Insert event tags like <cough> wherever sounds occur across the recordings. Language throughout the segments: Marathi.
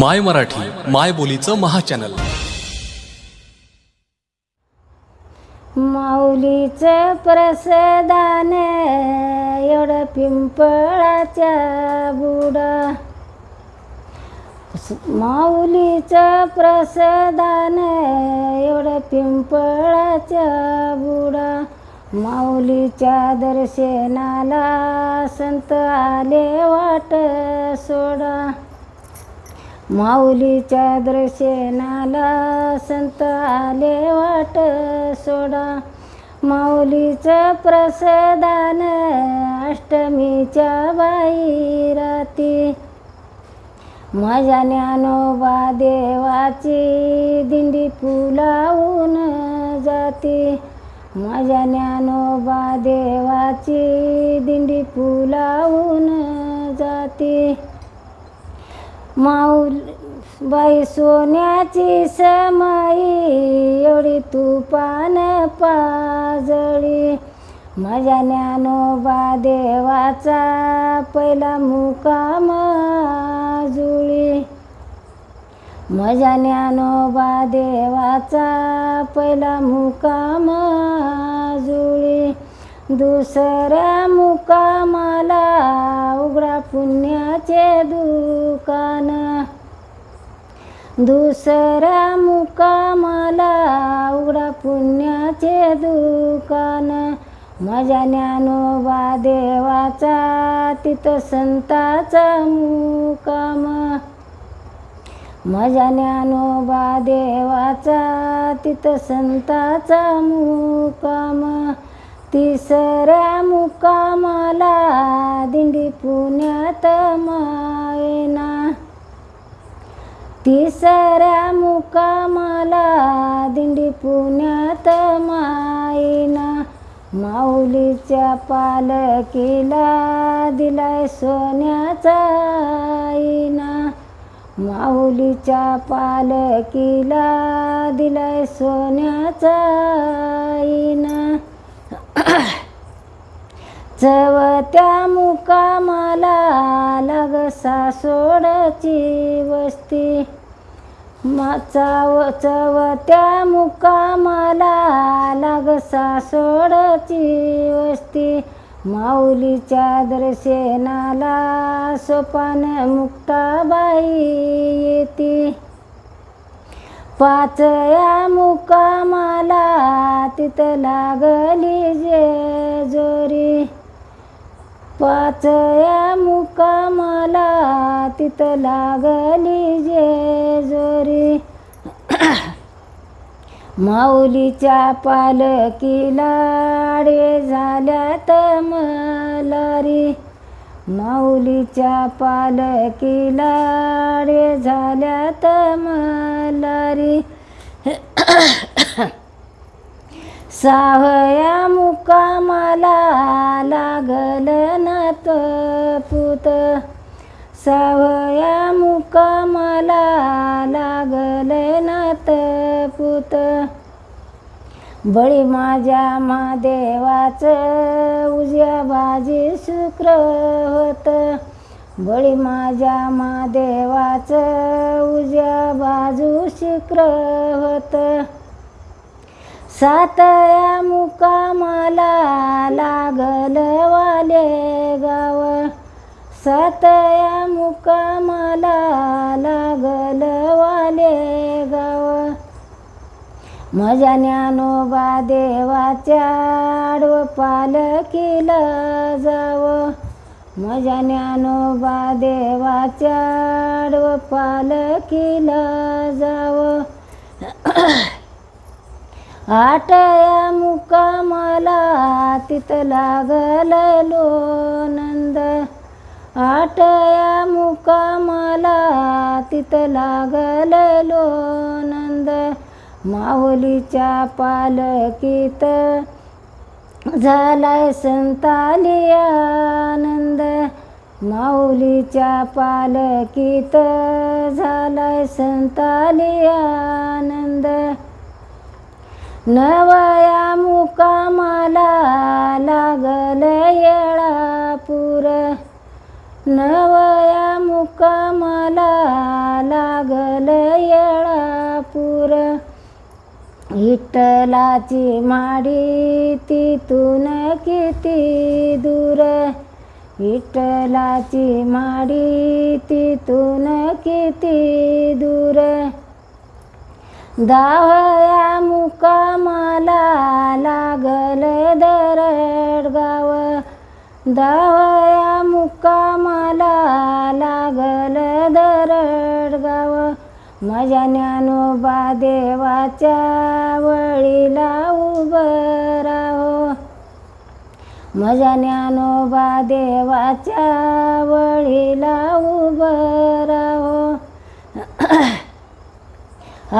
माय मराठी माय बोलीचं महाचॅनल. माऊलीचं प्रसादान एवढं पिंपळाच्या बुडा. माऊलीचं प्रसादान एवढं पिंपळाच्या बुडा. माऊलीच्या दर्शनाला संत आले वाट सोडा. माऊलीच्या दर्शनाला संत आले वाट सोडा. माऊलीचं प्रसादान अष्टमीच्या बाई राती. माझ्या ज्ञानोबा देवाची दिंडी फुलावून जाती. माझ्या ज्ञानोबा देवाची दिंडी फुलावून जाती. माऊल बाई सोन्याची समाई एवढी तुपान पाजळी. माझ्या ज्ञानोबा देवाचा पहिला मुकाम जुळी. माझ्या ज्ञानोबा देवाचा पहिला मुकाम जुळी. दुसऱ्या मुकामाला उघडा पुण्याचे दुकान दुसऱ्या मुकामाला उघडा पुण्याचे दुकान. माझ्या ज्ञानोबा देवाचा तिथं संताचा मुकाम. माझ्या ज्ञानोबा देवाचा तिथं संताचा मुकाम. तिसऱ्या मुकामाला तिसऱ्या मुकामाला दिंडी पुण्यात मायना. माऊलीच्या पालकीला दिलाय सोन्याचा आईना. माऊलीच्या पालकीला दिलाय सोन्याचा आईना. चवत्या मुकामाला लगसा सासोडची वस्ती. चाव चवत्या मुकामाला लाग सासोडची वस्ती. माऊलीच्या दर्शनाला सोपान मुक्ताबाई येते. पाचया मुकामाला तिथं लागली जे जोरी. पाचया मुकामाला तिथं लागली जे जोरी. <coughs> माऊलीच्या पालकीला आडवे झाल्यात मलारी. माऊलीच्या पालकीला आडवे झाल्यात मलारी. <coughs> सावया मुकामाला सावया मुकामाला लागले नात पुत. बळी माझ्या महादेवाचं उजव्या बाजी शुक्र होत. बळी माझ्या महादेवाचं उजव्या बाजू शुक्र होत. सातया मुकामाला लागल वाले गाव. सातया मुकामाला लागल वाले गाव. माझ्या ज्ञानोबा देवाच्या आडव पालखीला जावं. माझ्या ज्ञानोबा देवाच्या आडव पालखीला जावं. आठया मुकामाला तिथं लागल नंद. आठया मुकामाला तिथं लागल नंद माऊलीच्या पालकीत झालाय संताली आनंद. माऊलीच्या पालकीत झालाय संताली आनंद. नवया मुकामाला नवया मुकामाला लागल येळापूर. विठ्ठलाची माडी तिथून किती दूर? विठ्ठलाची माडी तिथून किती दूर? दावया मुकामाला लागल दरड गाव दावया मुकाम माझ्या ज्ञानोबा देवाच्या वळीला उभं राहो. माझ्या ज्ञानोबा देवाच्या वळीला उभं राहो.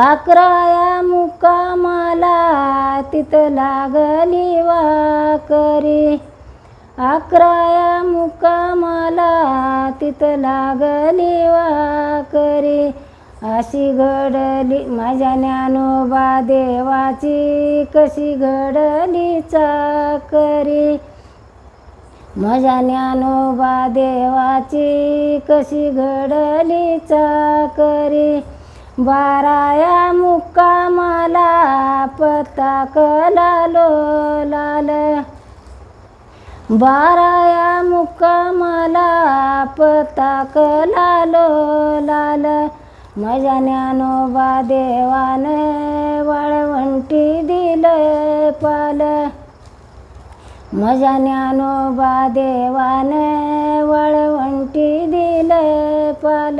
अकराया मुकामाला तिथं लागली वाकरी. अकराया मुकामाला तिथं लागली वाकरी. अशी घडली माझ्या ज्ञानोबा देवाची कशी घडली चाकरी. माझ्या ज्ञानोबा देवाची कशी घडली चाकरी. बाराया मुक्कामाला पताक लालो लाल बाराया मुक्कामाला पताक लालो लाल माझ्या ज्ञानोबा देवाने वाळवंटी दिलं पाल. माझ्या ज्ञानोबा देवाने वाळवंटी दिलं पाल.